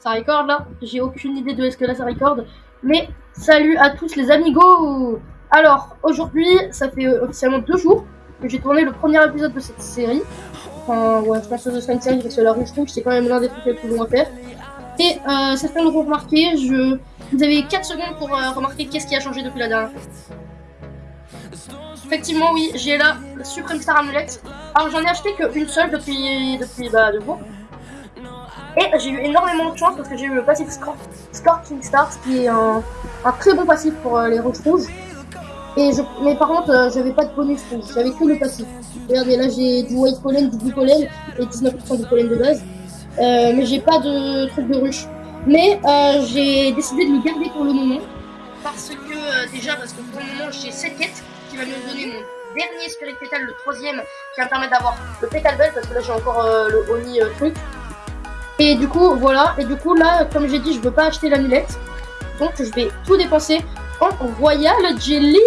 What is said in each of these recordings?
Ça record là J'ai aucune idée de est-ce que là ça record. Mais salut à tous les amigos Alors, aujourd'hui, ça fait euh, officiellement deux jours que j'ai tourné le premier épisode de cette série. Enfin, ouais, je pense que ce sera une série parce que la rouge c'est quand même l'un des trucs les plus longs à faire. Et euh, certains l'auront remarqué, je... vous avez 4 secondes pour euh, remarquer qu'est-ce qui a changé depuis la dernière. Effectivement, oui, j'ai là la Supreme Star Amulette. Alors, j'en ai acheté qu'une seule depuis, depuis bah, deux jours. Et j'ai eu énormément de chance parce que j'ai eu le passif Scorching Stars qui est un, très bon passif pour euh, les roches rouges. Et mais par contre, euh, j'avais pas de bonus rouge, j'avais que le passif. Regardez, là j'ai du white pollen, du blue pollen et 19% de pollen de base. Euh, mais j'ai pas de truc de ruche. Mais j'ai décidé de le garder pour le moment. Parce que, déjà, parce que pour le moment j'ai cette quête qui va me donner mon dernier Spirit Petal, le troisième, qui va me permettre d'avoir le Petal Bell parce que là j'ai encore le Oni truc. Et du coup, voilà. Et du coup, là, comme j'ai dit, je veux pas acheter l'amulette. Donc, je vais tout dépenser en Royal Jelly.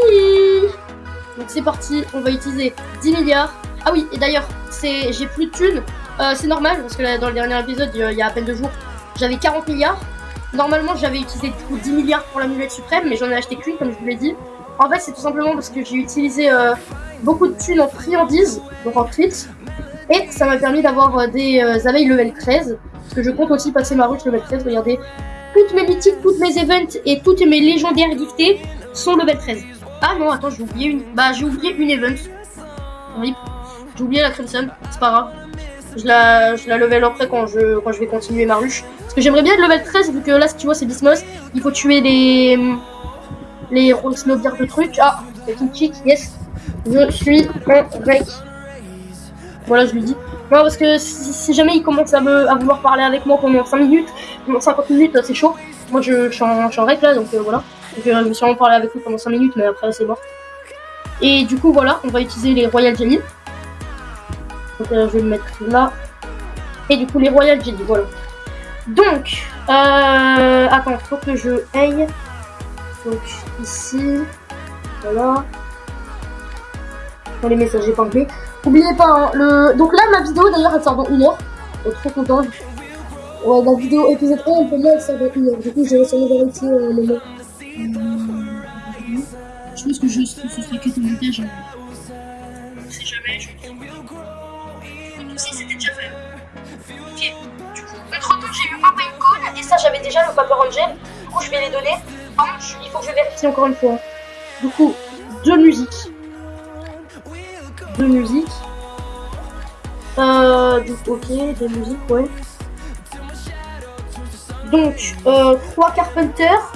Donc, c'est parti. On va utiliser 10 milliards. Ah oui, et d'ailleurs, j'ai plus de thunes. Euh, c'est normal, parce que là, dans le dernier épisode, il y a à peine deux jours, j'avais 40 milliards. Normalement, j'avais utilisé du coup 10 milliards pour l'amulette suprême, mais j'en ai acheté qu'une, comme je vous l'ai dit. En fait, c'est tout simplement parce que j'ai utilisé euh, beaucoup de thunes en friandises, donc en trits. Et ça m'a permis d'avoir euh, des abeilles level 13. Parce que je compte aussi passer ma ruche level 13. Regardez, toutes mes mythiques, toutes mes events et toutes mes légendaires giftées sont level 13. Ah non, attends, j'ai oublié une. Bah, j'ai oublié une event. J'ai oublié la Crimson, c'est pas grave. Je la, je la level après quand je, quand je vais continuer ma ruche. Parce que j'aimerais bien être level 13, vu que là, si tu vois, c'est Bismos. Il faut tuer les. Les snowbeards de trucs. Ah, c'est une chick, yes. Je suis en break. Voilà, je lui dis. Non, parce que si, jamais il commence à, me, à vouloir parler avec moi pendant 5 minutes, pendant 50 minutes, c'est chaud. Moi, je, suis en, je règle là, donc euh, voilà. Je vais sûrement parler avec lui pendant 5 minutes, mais après, c'est mort. Et du coup, voilà, on va utiliser les Royal Jelly. Donc, euh, je vais le mettre là. Et du coup, les Royal Jelly, voilà. Donc, euh, attends, faut que je aille. Donc, ici. Voilà. Dans les messages, enlevé. N'oubliez pas, hein, le... donc là, ma vidéo d'ailleurs, elle sort dans une heure. Suis trop content. Ouais, la vidéo épisode 1, pour moi, elle sort dans une heure. Du coup, j'ai réussi à vérifier un moment. Je pense que je, ce que ton montage. Si jamais, je Donc, si, c'était déjà fait. Ok. Du coup, entre temps, j'ai eu un Pinecone et ça, j'avais déjà le Paper Angel. Du coup, je vais les donner. Il faut que je vérifie encore une fois. Du coup, deux musiques de musique. Euh, donc, ok, de musique, ouais. Donc, euh, trois Carpenters.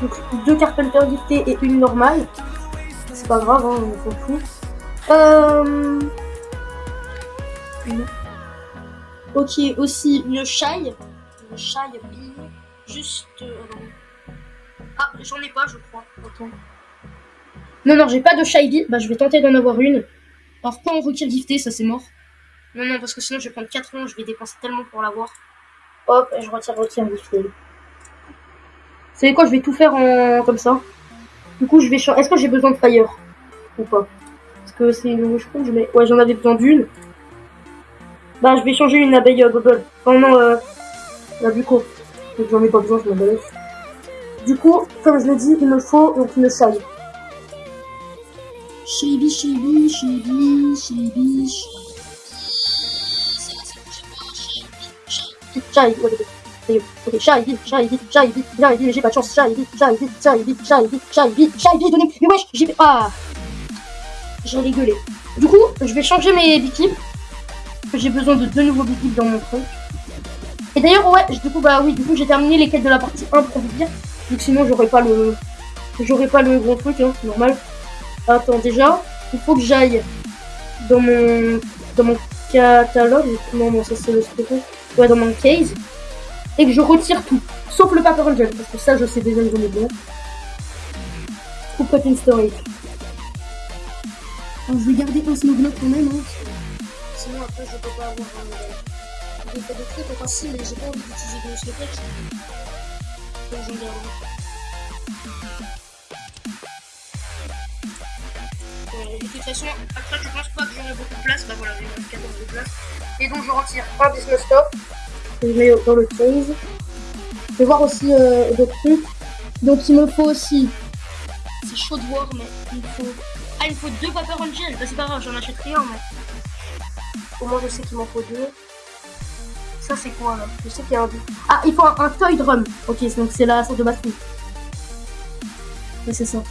Donc, deux Carpenters giftés et une normale. C'est pas grave, hein, on s'en fout. Euh... Ok, aussi une Shy. Une Shy, juste... Euh, ah, j'en ai pas, je crois. Attends. Non, non, j'ai pas de Shiny. Bah, je vais tenter d'en avoir une. Alors, pas en retire gifté, ça c'est mort. Non, non, parce que sinon je vais prendre 4 ans, je vais dépenser tellement pour l'avoir. Hop, et je retire retire gifté. Vous savez quoi, je vais tout faire en comme ça. Du coup, je vais changer. Est-ce que j'ai besoin de fire? Ou pas? Parce que c'est une rouge rouge, mais ouais, j'en avais besoin d'une. Bah, je vais changer une abeille euh, bubble. Enfin, non, euh, la buco. J'en ai pas besoin, je m'en. Du coup, comme je l'ai dit, il me faut donc une salle. Shady, shady, shady, shady, Shady, ok, Shady, Shady, Shady, Shady, mais j'ai pas de chance, Shady, Shady, Shady, Shady, Shady, Shady, donnez, mais wesh, j'ai, ah. Du coup, je vais changer mes bikibs, j'ai besoin de deux nouveaux dans mon truc. Et d'ailleurs, ouais, du coup, bah oui, du coup, j'ai terminé les de la partie 1 pour vous dire, sinon, j'aurais pas le, j'aurais pas le gros truc, hein, normal. Attends, déjà, il faut que j'aille dans mon, dans mon catalogue. Non, non, ça c'est le truc. Ouais, dans mon case. Et que je retire tout. Sauf le paper angel. Parce que ça, je sais déjà que j'en ai bien. Ou cotton storage. Alors, je vais garder un snowblock quand même. Hein. Sinon, après, je peux pas avoir un. Je fais des trucs facile, mais j'ai pas envie d'utiliser de snowblock. Donc, j'en garde. Toute façon, après, je pense pas que j'aurai beaucoup de place. Bah voilà, j'ai 14 de place. Et donc, je retire un business stop. je mets dans le case. Je vais voir aussi euh, d'autres trucs. Donc il me faut aussi. C'est chaud de voir, mais il me faut. Ah, il me faut deux Paper Angel. Bah, c'est pas grave, j'en achète rien, mais. Au moins, je sais qu'il m'en faut deux. Ça, c'est quoi là? Je sais qu'il y a un. Ah, il faut un, toy drum. Ok, donc c'est la sorte de batterie. Ouais, c'est ça.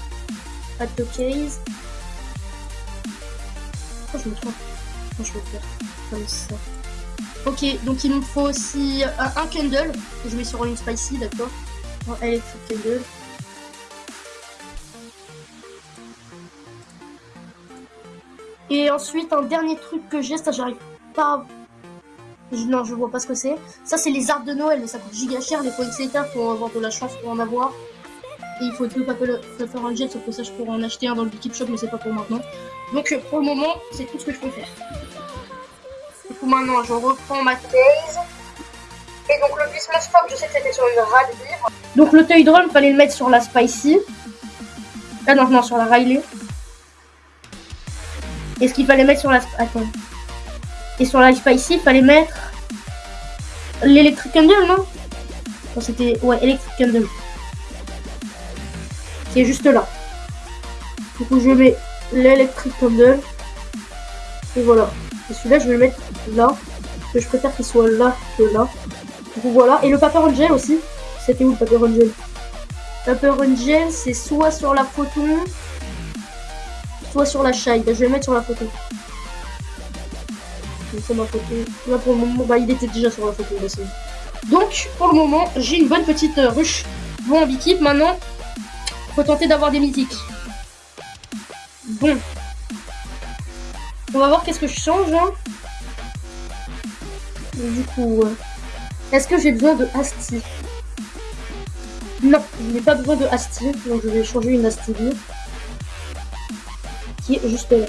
Pas de case. Je me trompe je vais faire Comme ça. Ok, donc il me faut aussi un, un candle que je mets sur une spicy, d'accord Un electric. Et ensuite, un dernier truc que j'ai, ça j'arrive pas... Non, je vois pas ce que c'est. Ça, c'est les arbres de Noël, mais ça coûte giga cher. Les poinsettias pour avoir de la chance pour en avoir. Et il faut tout faire un jet, sauf que ça, je pourrais en acheter un dans le Bikip Shop, mais c'est pas pour maintenant. Donc, pour le moment, c'est tout ce que je peux faire maintenant, je reprends ma case. Et donc le Christmas Pop, je sais que c'était sur une Radbeer. Donc le Toy Drum, fallait le mettre sur la Spicy. Ah non, non, sur la Riley. Et ce qu'il fallait mettre sur la... Attends. Et sur la Spicy, il fallait mettre... L'Electric Candle, non? C'était... Ouais, Electric Candle. Qui est juste là. Du coup, je mets l'Electric Candle. Et voilà. Et celui-là, je vais le mettre là. Parce que je préfère qu'il soit là que là. Donc voilà. Et le Paper Angel aussi. C'était où le Paper Angel? Paper Angel, c'est soit sur la photo, soit sur la shade. Je vais le mettre sur la photo. C'est ma photo. Là pour le moment, bah, il était déjà sur la photo. Donc, pour le moment, j'ai une bonne petite euh, ruche. Bon, Bikip, maintenant, faut d'avoir des mythiques. Bon, on va voir qu'est-ce que je change. Hein. Du coup, euh, est-ce que j'ai besoin de Asti? Non, je n'ai pas besoin de Asti, donc je vais changer une Asti qui est juste là.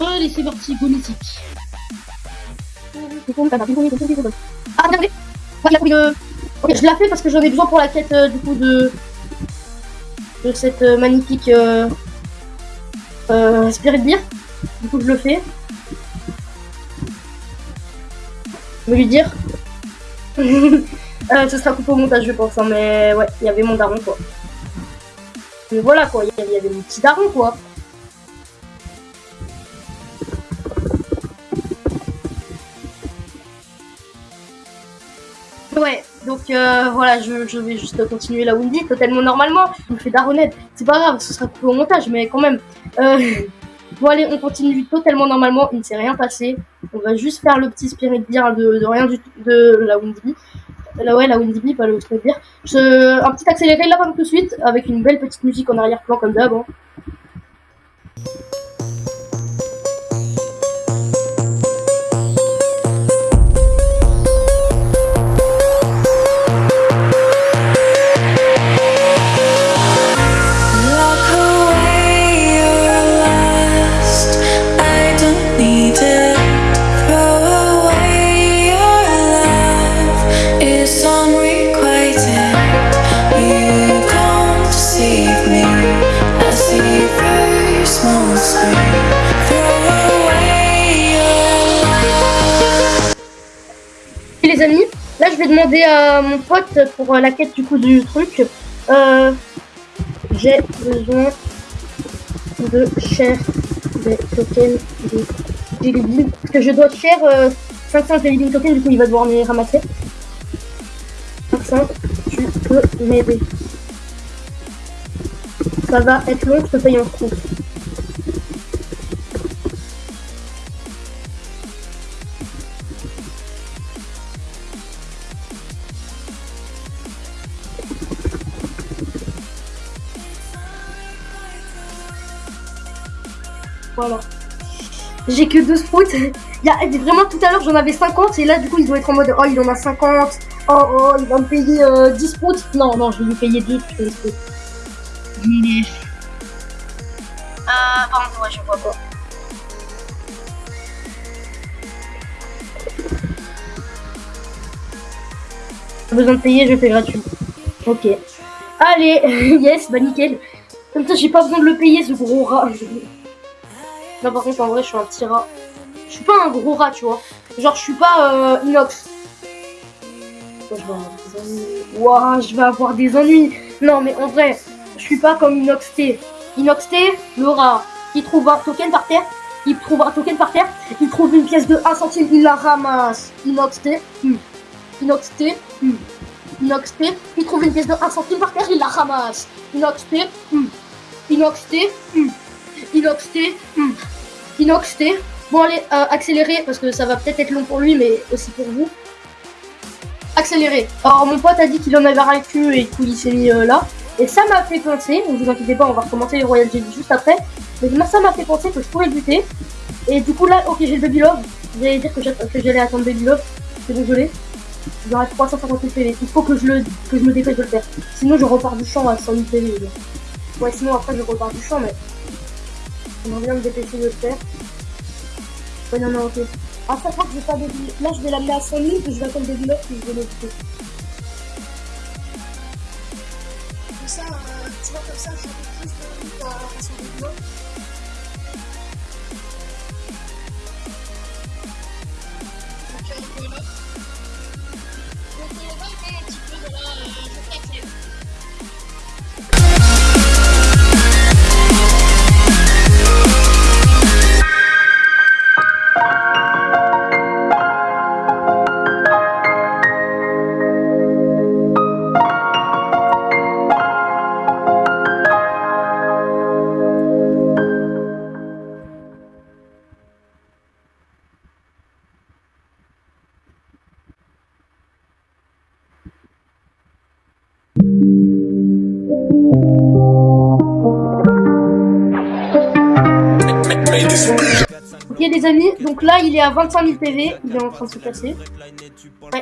Allez, c'est parti, go mythique. Ah, regardez Ok, je la fais parce que j'en ai besoin pour la quête euh, du coup de de cette euh, magnifique euh, Spirit Beer. Du coup, je le fais. Je vais lui dire. euh, ce sera coupé au montage, je pense. Hein, mais ouais, il y avait mon daron, quoi. Mais voilà, quoi. Il y avait mon petit daron, quoi. Ouais, donc euh, voilà, je, vais juste continuer la Windy totalement normalement. Je me fais daronnet, c'est pas grave, ce sera coupé au montage, mais quand même. Euh, bon allez, on continue totalement normalement, il ne s'est rien passé. On va juste faire le petit spirit beer de, de rien du tout de la Windy. Là ouais, la Windy pas le spirit beer. Un petit accéléré là tout de suite, avec une belle petite musique en arrière-plan comme d'hab. Hein. Vais demander à mon pote pour la quête du coup du truc. Euh, J'ai besoin de cher des tokens de Jelly Parce que je dois cher euh, 500 Jelly tokens, du coup il va devoir les ramasser. 500, tu peux m'aider. Ça va être long, je te paye en compte. Voilà. J'ai que 12 sprouts. Il y a, vraiment tout à l'heure j'en avais 50 et là du coup ils doivent être en mode oh il en a 50. Oh oh il va me payer 10 euh, sprouts. Non non je vais lui payer 2 putain de sprouts. Euh pardon ouais je vois pas. besoin de payer, je fais gratuit. Ok. Allez, yes, bah nickel. Comme ça, j'ai pas besoin de le payer, ce gros rat. Non, par contre, en vrai, je suis un petit rat. Je suis pas un gros rat, tu vois. Genre, je suis pas euh, inox. je vais avoir des ennuis. je vais avoir des ennuis. Non, mais en vrai, je suis pas comme Inox T. Inox T, le rat, il trouve un token par terre, il trouve un token par terre, il trouve une pièce de 1 centime, il la ramasse. Inox T, hmm. Inox T, hmm. Inox T, il trouve une pièce de 1 centime par terre, il la ramasse. Inox T, hmm. Inox T. Inox T. Inox T. Bon allez, euh, accélérer parce que ça va peut-être être long pour lui, mais aussi pour vous. Accélérer. Alors mon pote a dit qu'il en avait le cul et qu'il s'est mis euh, là. Et ça m'a fait penser, ne vous inquiétez pas, on va recommencer les Royal Jelly juste après. Mais ça m'a fait penser que je pourrais buter. Et du coup là, ok j'ai le Baby Love. J'allais dire que j'allais attendre Baby Love. C'est désolé. J'aurai 350 PV. Il faut que je, le, que je me dépêche de le faire. Sinon je repars du champ à 100 000 PV. Ouais sinon après je repars du champ mais... J'aimerais bien me dépêcher de le faire. Ouais non non ok. À chaque fois que je vais pas Baby Là je vais l'amener à 100 000 et je vais attendre Baby Love puis je vais le buter. ça, euh, tu vois, comme ça, j'ai donc là il est à 25 000 PV, il est en train de se passer.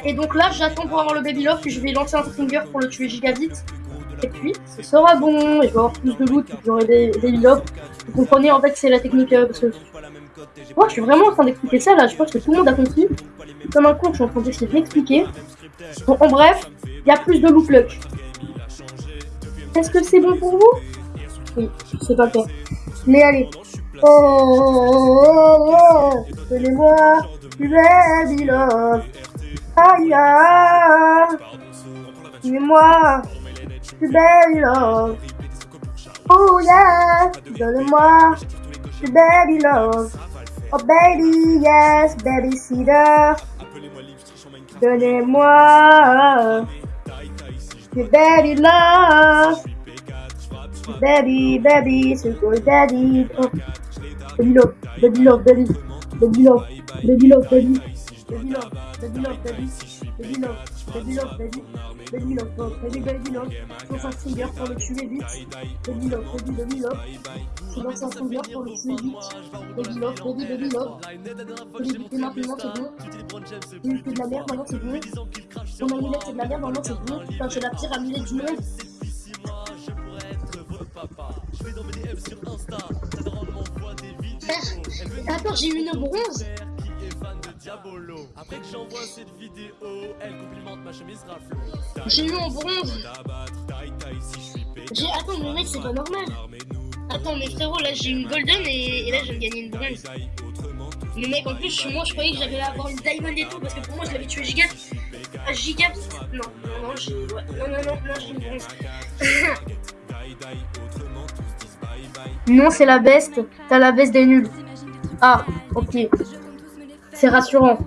et donc là j'attends pour avoir le Baby Love, puis je vais lancer un Stringer pour le tuer giga vite. Et puis ce sera bon, et je vais avoir plus de loot, j'aurai des Baby Love. Vous comprenez en fait c'est la technique, euh, parce que... Moi je suis vraiment en train d'expliquer ça là, je pense que tout le monde a compris. Comme un con, je suis en train d'essayer de l'expliquer. Bon, en bref, il y a plus de loot luck. Est-ce que c'est bon pour vous? Oui, c'est pas le Mais allez, Oh, oh, oh, oh, donnez-moi du baby love. Aïe, donnez-moi baby love. Oh yeah, donnez-moi du baby love. Oh baby, yes, baby cedar. Donnez-moi du baby love. Baby, baby, c'est pour daddy. Oh. Baby love, baby love, baby, baby love, baby love, baby, baby love, baby love, baby, baby love, baby love, baby, baby love, baby, baby love. Baby love, baby, baby love. Baby love, baby, baby love. Monde. Attends, j'ai eu une bronze. J'ai eu en bronze. J'ai attends mais mec c'est pas normal. Attends mais frérot là j'ai une golden et, là je vais gagner une bronze. Mais mec en plus moi je croyais que j'allais avoir une diamond et tout parce que pour moi je l'avais tué giga. Ah, giga Non non non j'ai ouais. non non non non j'ai une bronze. Non c'est la best. T'as la best des nuls. Ah, ok. C'est rassurant.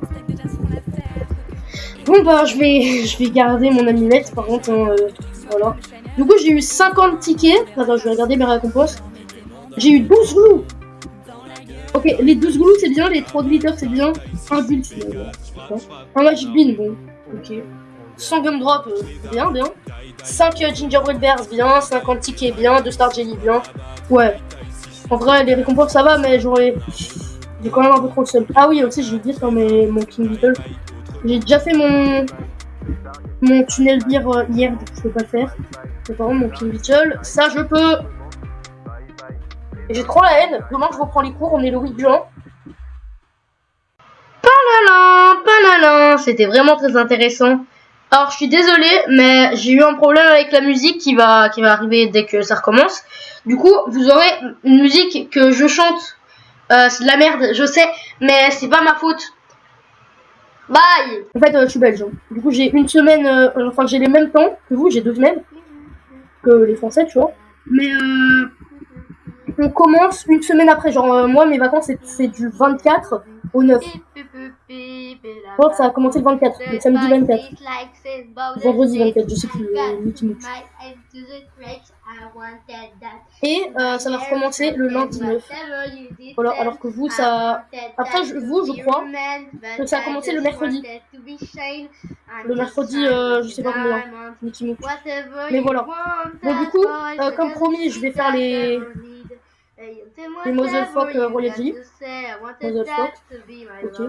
Bon bah je vais je vais garder mon amulette par contre hein, euh, voilà. Du coup j'ai eu 50 tickets. Attends je vais regarder mes récompenses. J'ai eu 12 glous. Ok les 12 glous c'est bien, les 3 glitters c'est bien. Un bulle c'est bien. Un magic bean bon. Ok. 100 gum drop euh, bien bien. 5 euh, gingerbread bears bien. 50 tickets bien. 2 star jelly bien. Ouais. En vrai, les récompenses ça va, mais j'aurais. J'ai quand même un peu trop le seul. Ah oui, aussi, j'ai oublié dans mes... mon King Beetle. J'ai déjà fait mon. Mon tunnel beer euh, hier, donc je peux pas le faire. Mais par contre, mon King Beetle, ça je peux. J'ai trop la haine. Demain, je reprends les cours, on est le 8 juin. Panalin, panalin, c'était vraiment très intéressant. Alors, je suis désolée, mais j'ai eu un problème avec la musique qui va, qui va arriver dès que ça recommence. Du coup, vous aurez une musique que je chante. Euh, c'est de la merde, je sais, mais c'est pas ma faute. Bye En fait, euh, je suis belge. hein. Du coup, j'ai une semaine, euh, enfin, j'ai les mêmes temps que vous, j'ai deux semaines que les Français, tu vois. Mais euh, on commence une semaine après. Genre, euh, moi, mes vacances, c'est- du 24 au 9. Je crois que ça a commencé le 24, le samedi 24. Vendredi 24, je sais plus, euh. Et euh, ça va recommencer le lundi 9. Voilà, alors que vous, ça... Après, vous, je crois que ça a commencé le mercredi. Le mercredi, euh, je sais pas combien. Mais voilà. Bon, du coup, comme promis, je vais faire les... les Motherfuck, euh, Royalty. Motherfuck. Ok.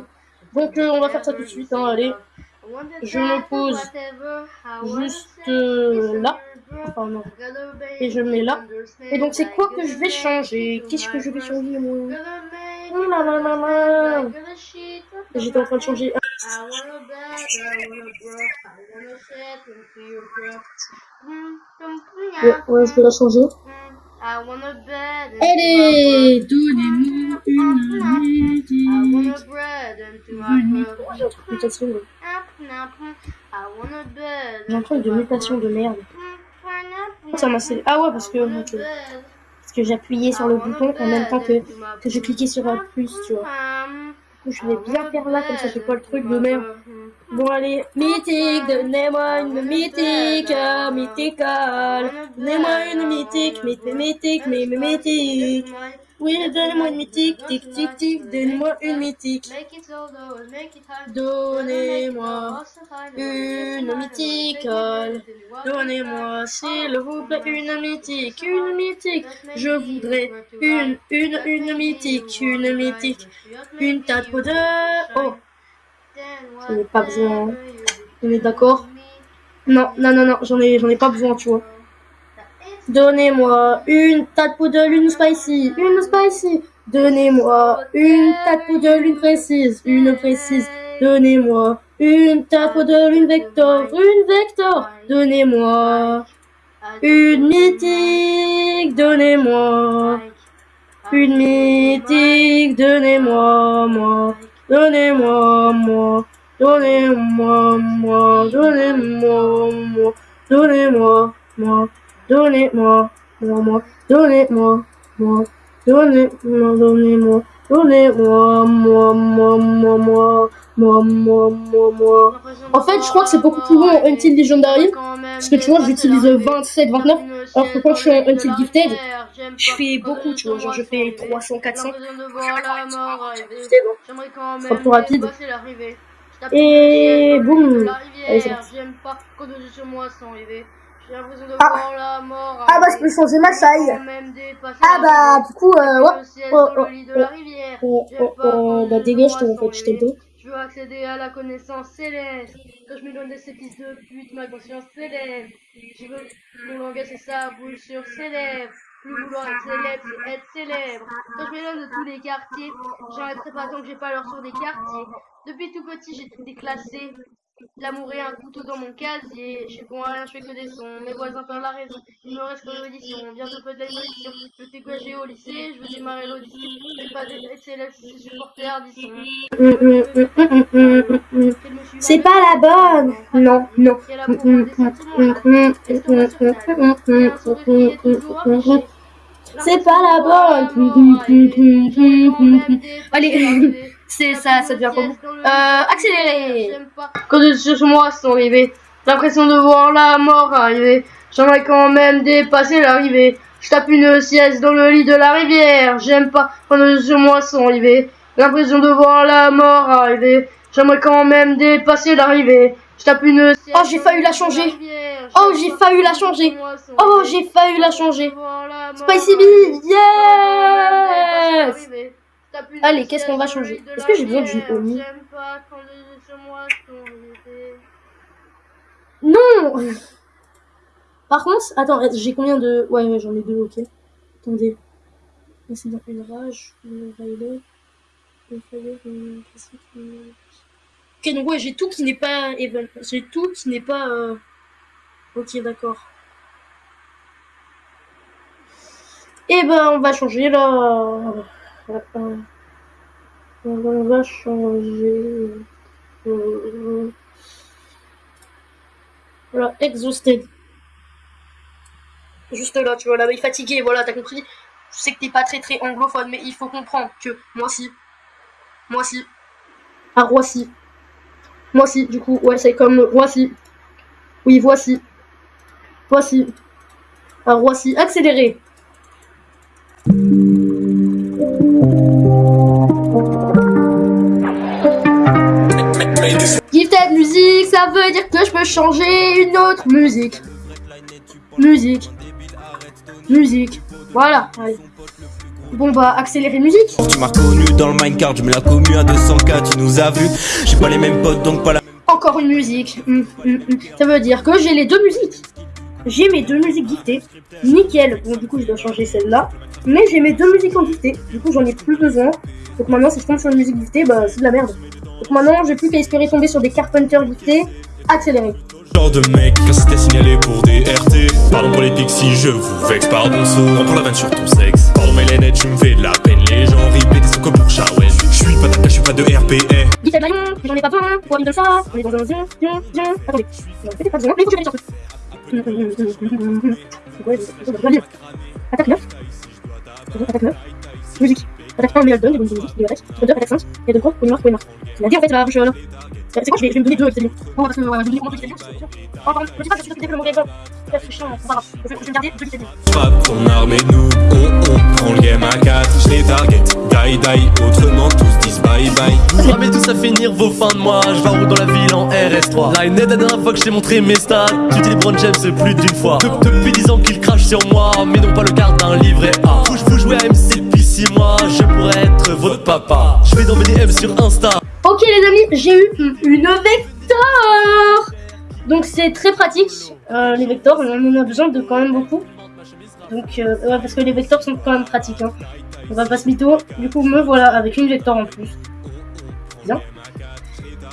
Donc, euh, on va faire ça tout de suite, hein, allez. Je me pose juste euh, là. Enfin, non. Et je mets là. Et donc, c'est quoi que je vais changer? Qu'est-ce que je vais changer, moi? Oh là là là là. J'étais en train de changer. Ouais, ouais, je vais la changer. Allez, donnez-moi une musique. J'ai un truc de mutation. de mutation de merde. Ça m'a scellé. Ah ouais, parce que, parce que j'appuyais sur le bouton en même temps que, que je cliquais sur un plus, tu vois. Du coup, je vais bien faire là, comme ça j'ai pas le truc de merde. Bon allez, mythique, donnez-moi une mythique, euh, mythical. Donnez-moi une mythique, mythique, mythique, mythique. Oui, donnez-moi une mythique, tic tic tic, donnez-moi une mythique. Donnez-moi une mythical. Donnez-moi, s'il vous plaît, une mythique, une mythique. Je voudrais une, une, une mythique, une mythique. Une tape de... Oh, J'en ai pas besoin. on est d'accord Non, non, non, non, j'en ai, j'en ai pas besoin, tu vois. Donnez-moi une tas de poudre, une spicy, une spicy. Donnez-moi une tas de poudre, une précise, une précise. Donnez-moi une tas de poudre, une vector, une vector. Donnez-moi une mythique, donnez-moi une mythique, donnez-moi, moi. Donnez-moi, moi. Donnez-moi, moi. Donnez-moi, moi. Donnez-moi, moi. Donnez-moi, moi, moi. Donnez-moi, moi. Donnez-moi, donnez-moi. Moi. En fait, je crois que c'est beaucoup plus long en Until Legendary. Parce que tu vois, j'utilise 27, 29. Alors que quand je suis en Until Gifted, je fais beaucoup, tu vois. Genre, je fais 300, 400. J'aimerais quand sera même plus rapide. Et boum. Allez, c'est parti. J'ai l'impression de Ah. La mort, ah bah je peux changer ma taille. Ah bah du coup, euh, oh, oh, oh, bah dégage, je te je t'ai Je veux accéder à la connaissance céleste. Quand je me donne des fils de pute, ma conscience célèbre. Je veux le langage c'est ça, boule sur célèbre. Plus vouloir être célèbre, c'est être célèbre. Quand je me donne de tous les quartiers, j'arrêterai pas tant que j'ai pas l'heure sur des quartiers. Depuis tout petit, j'ai été déclassé. L'amour est un couteau dans mon casier. Je fais bon à rien, je fais que des sons. Mes voisins perdent la raison. Il me reste que l'audition. Bientôt peut-être l'émission. Je quoi j'ai au lycée? Je veux démarrer l'audition. Je pas être célèbre, je suis supporter hum. C'est pas la bonne. Non, non. C'est pas la bonne. Allez, c'est ça, ça devient comment Euh, accéléré. Quand je sur moi sans arriver, l'impression de voir la mort arriver. J'aimerais quand même dépasser l'arrivée. Je tape une sieste dans le lit de la rivière. J'aime pas quand je sur moi sans arriver. L'impression de voir la mort arriver. J'aimerais quand même dépasser l'arrivée. Je tape une sieste Oh, j'ai failli la changer. Oh, j'ai failli la changer. Oh, j'ai failli la changer. Spicy Bee, yes Allez, qu'est-ce qu'on va changer Est-ce que j'ai besoin d'une Oni Non Par contre, attends, j'ai combien de... Ouais, ouais, j'en ai deux, ok. Attendez. C'est dans une rage, une violet, une fire, une classique, une... Ok, donc ouais, j'ai tout qui n'est pas even. J'ai tout qui n'est pas... euh, Ok, d'accord. Et ben, on va changer là. Euh, On va changer. Euh, voilà, exhausted. Juste là, tu vois, là, il est fatigué, voilà, t'as compris. Je sais que t'es pas très très anglophone, mais il faut comprendre que moi aussi. Moi aussi. À Roissy. Moi aussi, du coup, ouais, c'est comme Roissy. Oui, voici. Voici. À Roissy, accéléré. Gifted musique, ça veut dire que je peux changer une autre musique. Musique. Musique. Voilà. Bon bah accélérer musique. Tu m'as connu dans le Minecraft, je mets la commu à 200k, tu nous as vu. J'ai pas les mêmes potes donc pas la Encore une musique. Hum, hum, hum. Ça veut dire que j'ai les deux musiques. J'ai mes deux musiques giftées. Nickel. Bon du coup je dois changer celle-là. Mais j'ai mes deux musiques en giftées. Du coup j'en ai plus besoin. Donc maintenant si je tombe sur une musique giftée, bah c'est de la merde. Donc maintenant j'ai plus qu'à espérer tomber sur des Carpenter giftés. Accélérer. Genre de mec quand c'était signalé pour des RT. Pardon pour les pixies, je vous vexe, pardon. On prend la vanne sur ton sexe. Pardon mais les nets, tu me fais de la peine. Les gens ripent des comme pour ouais. Je suis pas je suis pas de RPR. Gifted Lion, j'en ai pas besoin. Pour de ça, on est dans un zion, zion, zion. Attendez. Peut-être pas besoin, mais faut que je lire. Attaque 9. Attaque 9. Musique. Attaque 1, mais elle donne des bonnes musiques, des attaques. Attaque 2, attaque 5. Et de quoi Pour une marque, pour une marque. C'est la vie en fait, je là. C'est quoi, je vais, je vais me donner deux cette Bon, parce que voilà, je vais me donner vais Oh, pardon, je dis pas que je suis le mauvais exemple. C'est chiant, c'est pas grave. Je vais je vais me garder deux qui Frappe ton arme et nous, on, on prend le game à 4. Je les target, die die. Autrement, tous disent bye bye. Vous ramez tous à finir vos fins de mois Je vais en route dans la ville en RS3 Là une la dernière fois que je t'ai montré mes stats Tu dis LeBron James plus d'une fois De- Depuis 10 ans qu'il crache sur moi Mais non pas le quart d'un livret A Vous, vous jouez à MC depuis 6 mois Je pourrais être votre papa Je vais dans mes DM sur Insta Ok les amis, j'ai eu une vector Donc c'est très pratique, euh, les vectors, on en a besoin de quand même beaucoup. Donc euh, ouais, parce que les vectors sont quand même pratiques. Hein. On va pas se mytho, du coup me voilà avec une vector en plus. Bien.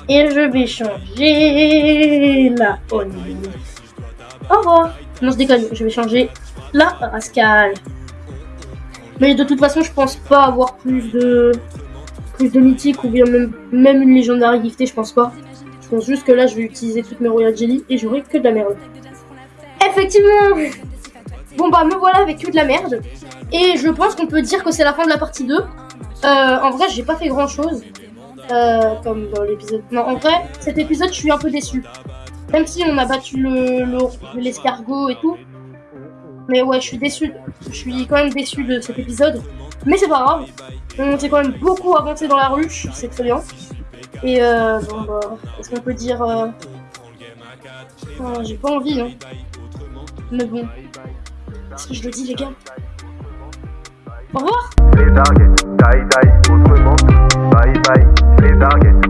Et je vais changer la Oni. Au revoir. Non je déconne, je vais changer la Rascal. Mais de toute façon je pense pas avoir plus de de mythique ou bien même, une légendaire giftée, je pense pas. Je pense juste que là, je vais utiliser toutes mes Royal Jelly et j'aurai que de la merde. Effectivement Bon bah, me voilà avec que de la merde. Et je pense qu'on peut dire que c'est la fin de la partie 2. Euh, en vrai, j'ai pas fait grand chose. Euh, comme dans l'épisode. Non, en vrai, cet épisode, je suis un peu déçu. Même si on a battu le le- l'escargot et tout. Mais ouais, je suis déçu. Je suis quand même déçu de cet épisode. Mais c'est pas grave. On s'est quand même beaucoup avancé dans la ruche, c'est très bien. Et euh, bon bah, est-ce qu'on peut dire... Euh... J'ai pas envie, hein. Mais bon. Est-ce que je le dis, les gars? Au revoir les die die, autrement, bye bye, les targets,